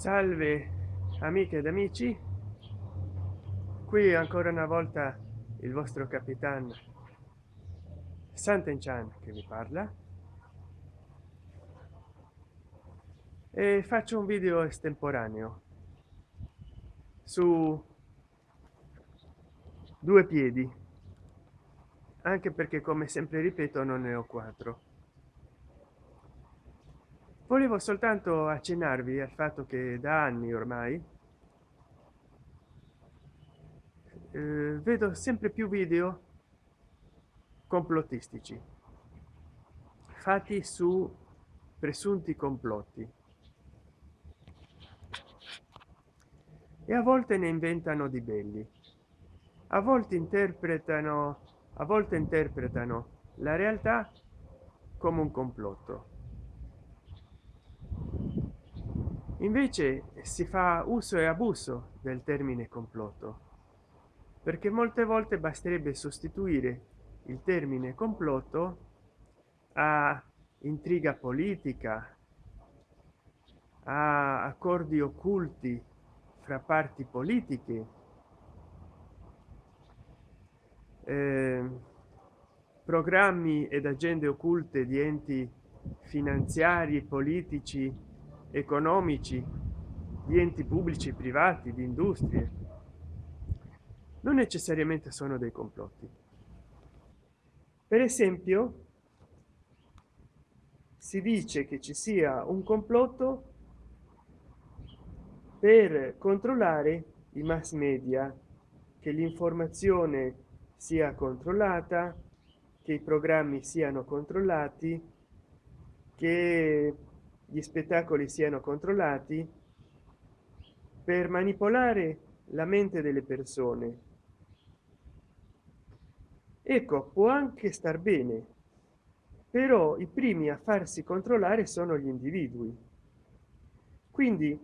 salve amiche ed amici. Qui ancora una volta il vostro capitano Sant'Enchan che vi parla. E faccio un video estemporaneo su due piedi anche perché come sempre ripeto non ne ho quattro volevo soltanto accennarvi al fatto che da anni ormai eh, vedo sempre più video complottistici fatti su presunti complotti. E a volte ne inventano di belli. A volte interpretano a volte interpretano la realtà come un complotto invece si fa uso e abuso del termine complotto perché molte volte basterebbe sostituire il termine complotto a intriga politica a accordi occulti fra parti politiche eh, programmi ed agende occulte di enti finanziari politici economici di enti pubblici privati di industrie non necessariamente sono dei complotti. Per esempio si dice che ci sia un complotto per controllare i mass media che l'informazione sia controllata che i programmi siano controllati che gli spettacoli siano controllati per manipolare la mente delle persone. Ecco può anche star bene però i primi a farsi controllare sono gli individui. Quindi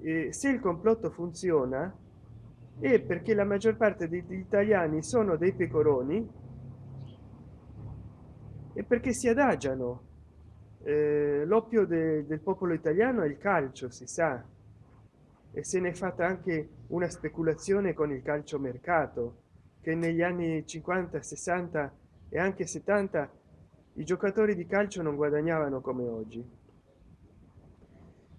eh, se il complotto funziona è perché la maggior parte degli italiani sono dei pecoroni e perché si adagiano eh, l'oppio de, del popolo italiano è il calcio si sa. E se ne è fatta anche una speculazione con il calcio mercato che negli anni 50 60 e anche 70 i giocatori di calcio non guadagnavano come oggi.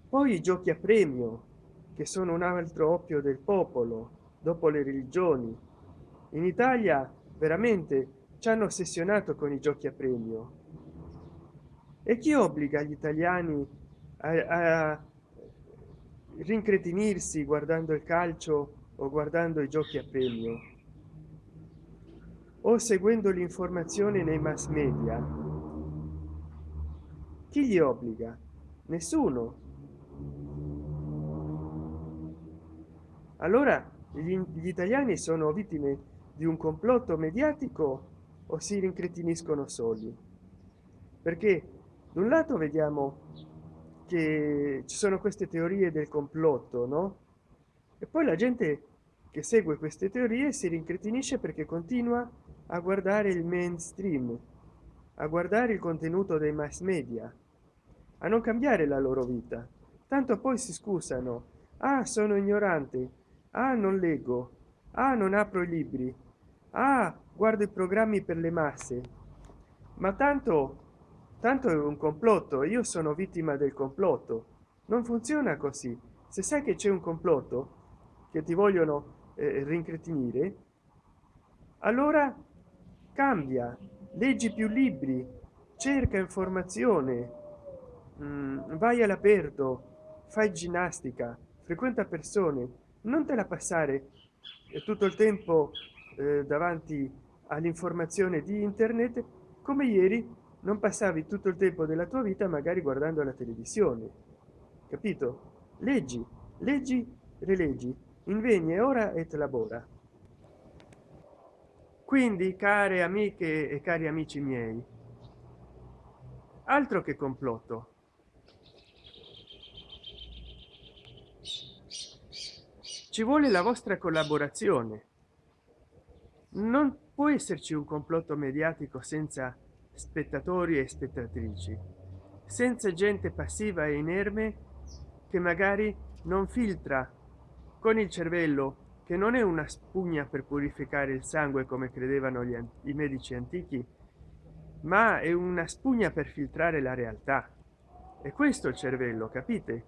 Poi i giochi a premio che sono un altro oppio del popolo dopo le religioni. In italia veramente ci hanno ossessionato con i giochi a premio e chi obbliga gli italiani a, a rincretinirsi guardando il calcio o guardando i giochi a premio o seguendo l'informazione nei mass media? Chi gli obbliga? Nessuno. Allora gli, gli italiani sono vittime di un complotto mediatico o si rincretiniscono soli? Perché da un lato vediamo che ci sono queste teorie del complotto no? E poi la gente che segue queste teorie si rincretinisce perché continua a guardare il mainstream a guardare il contenuto dei mass media a non cambiare la loro vita. Tanto poi si scusano. Ah sono ignorante. Ah non leggo. Ah non apro i libri. Ah guardo i programmi per le masse. Ma tanto tanto è un complotto io sono vittima del complotto. Non funziona così. Se sai che c'è un complotto che ti vogliono eh, rincretinire allora cambia. Leggi più libri cerca informazione. Mm, vai all'aperto fai ginnastica frequenta persone. Non te la passare tutto il tempo eh, davanti all'informazione di internet come ieri non passavi tutto il tempo della tua vita magari guardando la televisione. Capito? Leggi leggi rileggi. Invegni ora et labora. Quindi care amiche e cari amici miei altro che complotto. Ci vuole la vostra collaborazione. Non può esserci un complotto mediatico senza spettatori e spettatrici senza gente passiva e inerme che magari non filtra con il cervello che non è una spugna per purificare il sangue come credevano gli, i medici antichi ma è una spugna per filtrare la realtà. E questo il cervello capite?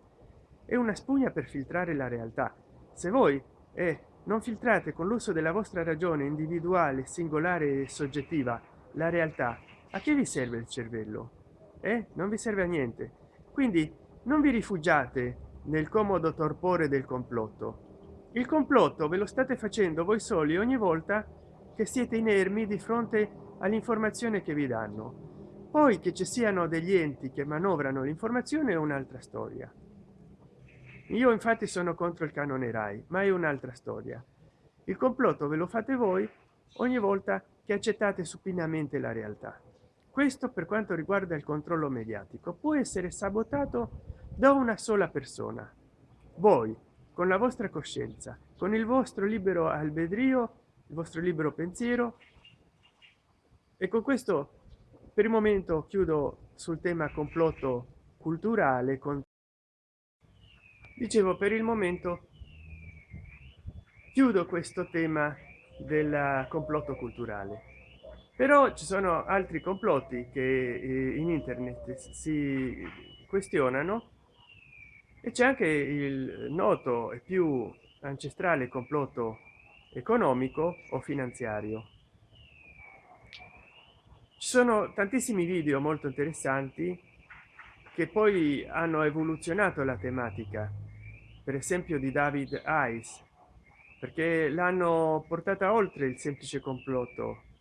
È una spugna per filtrare la realtà. Se voi eh, non filtrate con l'uso della vostra ragione individuale singolare e soggettiva la realtà a che vi serve il cervello? Eh? non vi serve a niente. Quindi non vi rifugiate nel comodo torpore del complotto. Il complotto ve lo state facendo voi soli ogni volta che siete inermi di fronte all'informazione che vi danno. Poi che ci siano degli enti che manovrano l'informazione è un'altra storia. Io infatti sono contro il canone rai ma è un'altra storia. Il complotto ve lo fate voi ogni volta che accettate supinamente la realtà questo per quanto riguarda il controllo mediatico. Può essere sabotato da una sola persona. Voi con la vostra coscienza con il vostro libero albedrio il vostro libero pensiero. E con questo per il momento chiudo sul tema complotto culturale con dicevo per il momento chiudo questo tema del complotto culturale però ci sono altri complotti che eh, in internet si questionano. E c'è anche il noto e più ancestrale complotto economico o finanziario. Ci sono tantissimi video molto interessanti che poi hanno evoluzionato la tematica. Per esempio di david ice perché l'hanno portata oltre il semplice complotto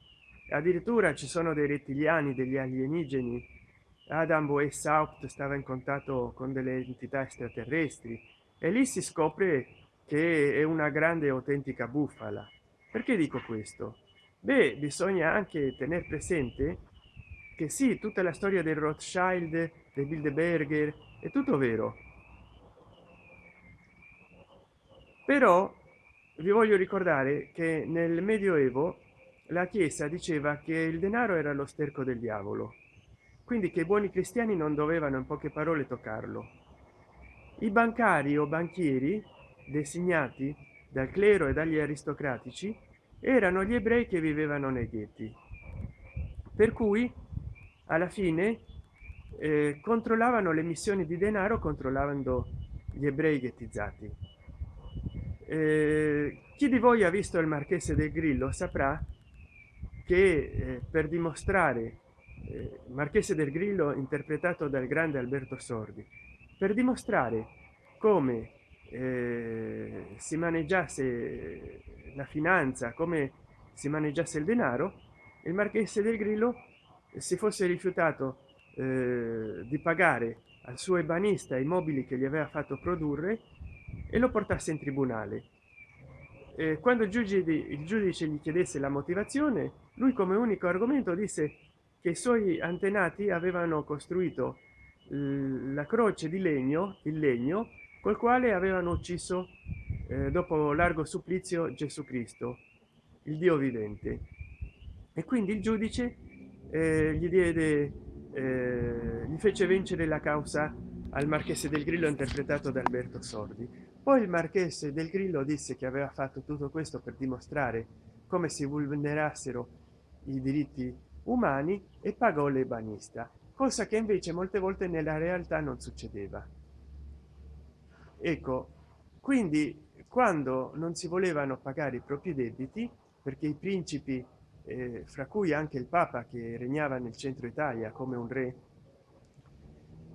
addirittura ci sono dei rettiliani degli alienigeni adam Boes Haupt stava in contatto con delle entità extraterrestri e lì si scopre che è una grande autentica bufala. Perché dico questo? Beh bisogna anche tener presente che sì tutta la storia del rothschild dei bilderberger è tutto vero. Però vi voglio ricordare che nel medioevo la chiesa diceva che il denaro era lo sterco del diavolo quindi che i buoni cristiani non dovevano in poche parole toccarlo. I bancari o banchieri designati dal clero e dagli aristocratici erano gli ebrei che vivevano nei ghetti. Per cui alla fine eh, controllavano le missioni di denaro controllando gli ebrei ghettizzati. Eh, chi di voi ha visto il marchese del grillo saprà che eh, per dimostrare eh, marchese del grillo interpretato dal grande alberto sordi per dimostrare come eh, si maneggiasse la finanza come si maneggiasse il denaro il marchese del grillo si fosse rifiutato eh, di pagare al suo ebanista i mobili che gli aveva fatto produrre e lo portasse in tribunale. Eh, quando il giudice, il giudice gli chiedesse la motivazione lui come unico argomento disse che i suoi antenati avevano costruito la croce di legno il legno col quale avevano ucciso eh, dopo largo supplizio gesù cristo il dio vivente. E quindi il giudice eh, gli diede eh, gli fece vincere la causa al marchese del grillo interpretato da alberto sordi. Poi il marchese del grillo disse che aveva fatto tutto questo per dimostrare come si vulnerassero i diritti umani e pagò l'ebanista cosa che invece molte volte nella realtà non succedeva. Ecco quindi quando non si volevano pagare i propri debiti perché i principi eh, fra cui anche il papa che regnava nel centro italia come un re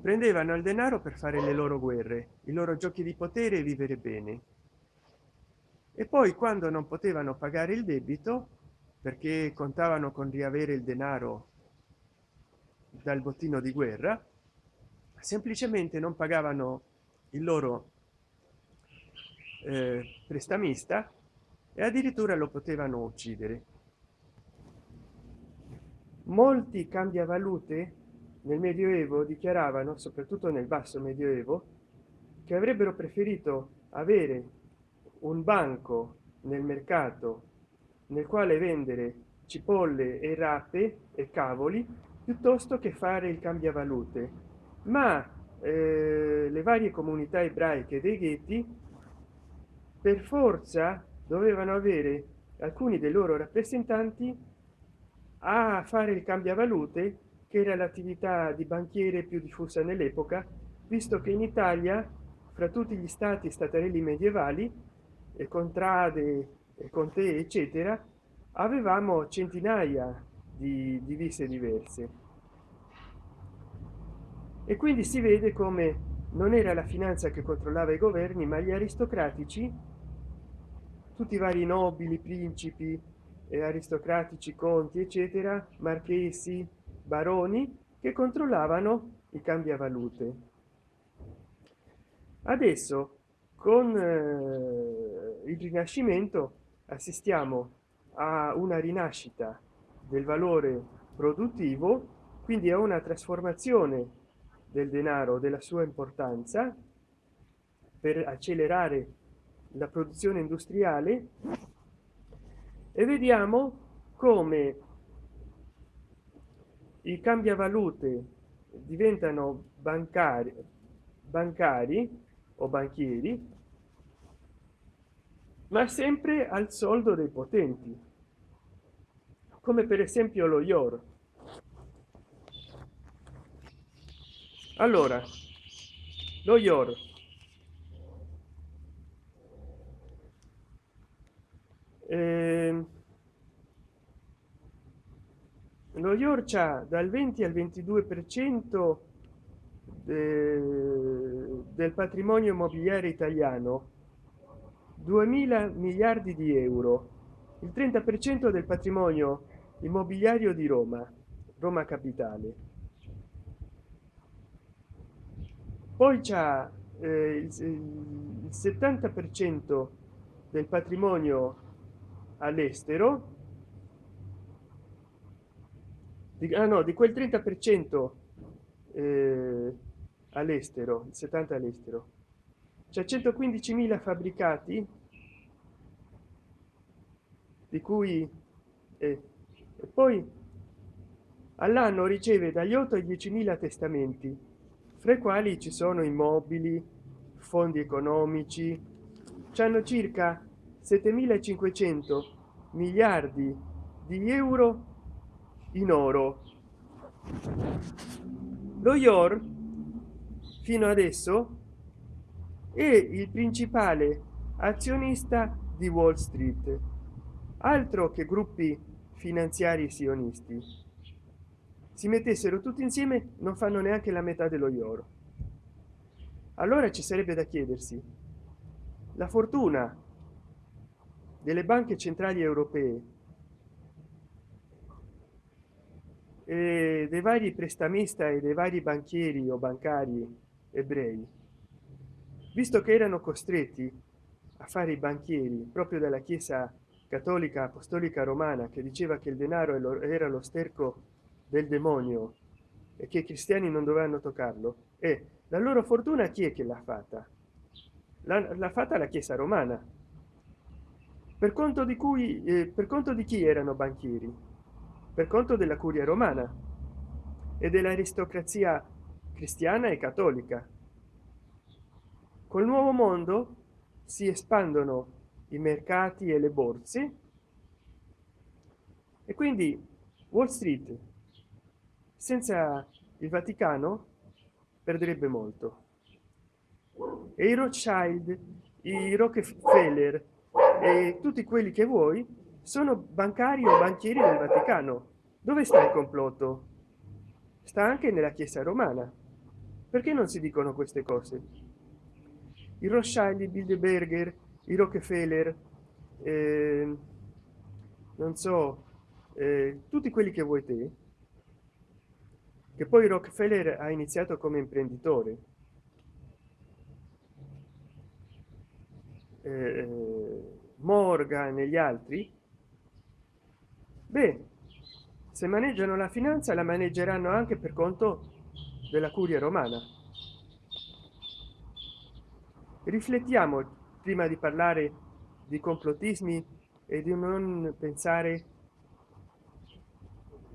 prendevano il denaro per fare le loro guerre i loro giochi di potere e vivere bene. E poi quando non potevano pagare il debito perché contavano con riavere il denaro dal bottino di guerra semplicemente non pagavano il loro eh, prestamista e addirittura lo potevano uccidere. Molti cambiavalute nel medioevo dichiaravano soprattutto nel basso medioevo che avrebbero preferito avere un banco nel mercato nel quale vendere cipolle e rape e cavoli piuttosto che fare il cambiavalute. Ma eh, le varie comunità ebraiche dei ghetti per forza dovevano avere alcuni dei loro rappresentanti a fare il cambiavalute che era l'attività di banchiere più diffusa nell'epoca visto che in italia fra tutti gli stati statarelli medievali e contrade e conte eccetera avevamo centinaia di divise diverse. E quindi si vede come non era la finanza che controllava i governi ma gli aristocratici tutti i vari nobili principi e aristocratici conti eccetera marchesi baroni che controllavano i cambiavalute. Adesso con eh, il rinascimento assistiamo a una rinascita del valore produttivo quindi a una trasformazione del denaro della sua importanza per accelerare la produzione industriale e vediamo come i cambiavalute diventano bancari bancari o banchieri ma sempre al soldo dei potenti come per esempio lo ior allora lo ior eh, lo ior c'ha dal 20 al 22 per cento del patrimonio immobiliare italiano 2000 miliardi di euro. Il 30 per cento del patrimonio immobiliario di roma roma capitale. Poi c'è eh, il, il 70 per cento del patrimonio all'estero. Di, ah no, di quel 30 per cento eh, all'estero il 70 all'estero. C'è 115.000 fabbricati di cui eh, e poi all'anno riceve dagli 8 ai 10.000 testamenti fra i quali ci sono immobili fondi economici hanno circa 7.500 miliardi di euro in oro. Lo ior fino adesso è il principale azionista di wall street altro che gruppi finanziari sionisti. Si mettessero tutti insieme non fanno neanche la metà dello ior allora ci sarebbe da chiedersi la fortuna delle banche centrali europee dei vari prestamista e dei vari banchieri o bancari ebrei visto che erano costretti a fare i banchieri proprio dalla chiesa cattolica apostolica romana che diceva che il denaro era lo sterco del demonio e che i cristiani non dovevano toccarlo. E la loro fortuna chi è che l'ha fatta? L'ha fatta la chiesa romana. Per conto di cui eh, per conto di chi erano banchieri? Per conto della curia romana e dell'aristocrazia cristiana e cattolica. Col nuovo mondo si espandono i mercati e le borse. E quindi wall street senza il vaticano perderebbe molto. E i rothschild i rockefeller e tutti quelli che vuoi sono bancari o banchieri del vaticano. Dove sta il complotto? Sta anche nella chiesa romana. Perché non si dicono queste cose? I rothschild i bilderberger i rockefeller eh, non so eh, tutti quelli che vuoi te che poi rockefeller ha iniziato come imprenditore. Eh, morgan e gli altri. Beh se maneggiano la finanza la maneggeranno anche per conto della curia romana. Riflettiamo prima di parlare di complottismi e di non pensare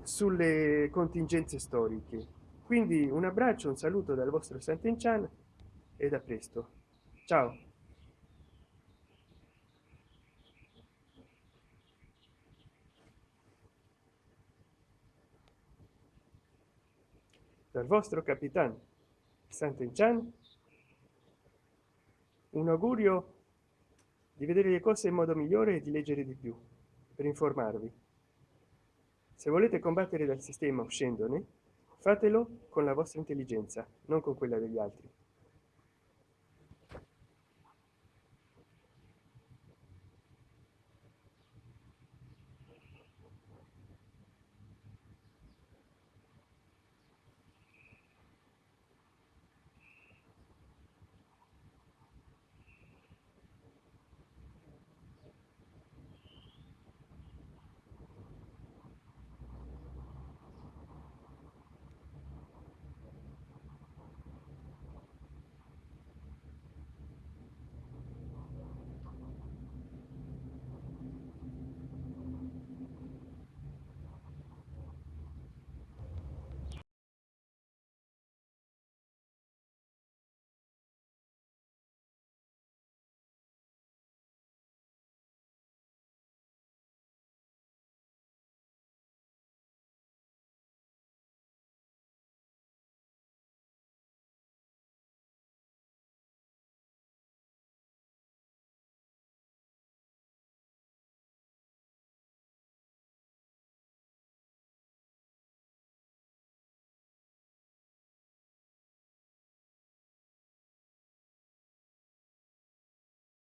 sulle contingenze storiche. Quindi un abbraccio un saluto dal vostro Sant'Enchan e da presto. Ciao. Dal vostro capitano Sant'Enchan un augurio di vedere le cose in modo migliore e di leggere di più per informarvi. Se volete combattere dal sistema uscendone fatelo con la vostra intelligenza non con quella degli altri